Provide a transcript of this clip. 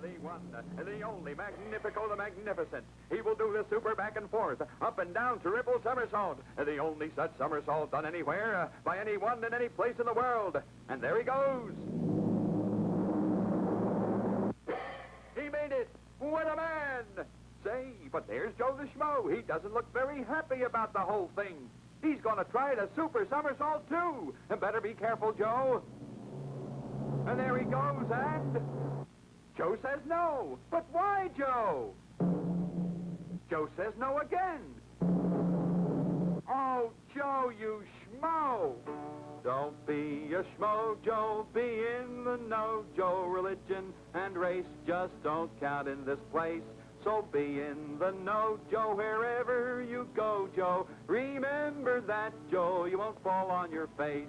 the one, the only Magnifico the Magnificent. He will do the super back and forth, up and down triple somersault. The only such somersault done anywhere, uh, by anyone in any place in the world. And there he goes. He made it! What a man! Say, but there's Joe the Schmo. He doesn't look very happy about the whole thing. He's going to try the super somersault, too. And better be careful, Joe. And there he goes, and... Joe says no. But why, Joe? Joe says no again. Oh, Joe, you schmo. Don't be a schmo, Joe. Be in the know, Joe. Religion and race just don't count in this place. So be in the know, Joe, wherever you go, Joe. Remember that, Joe, you won't fall on your face.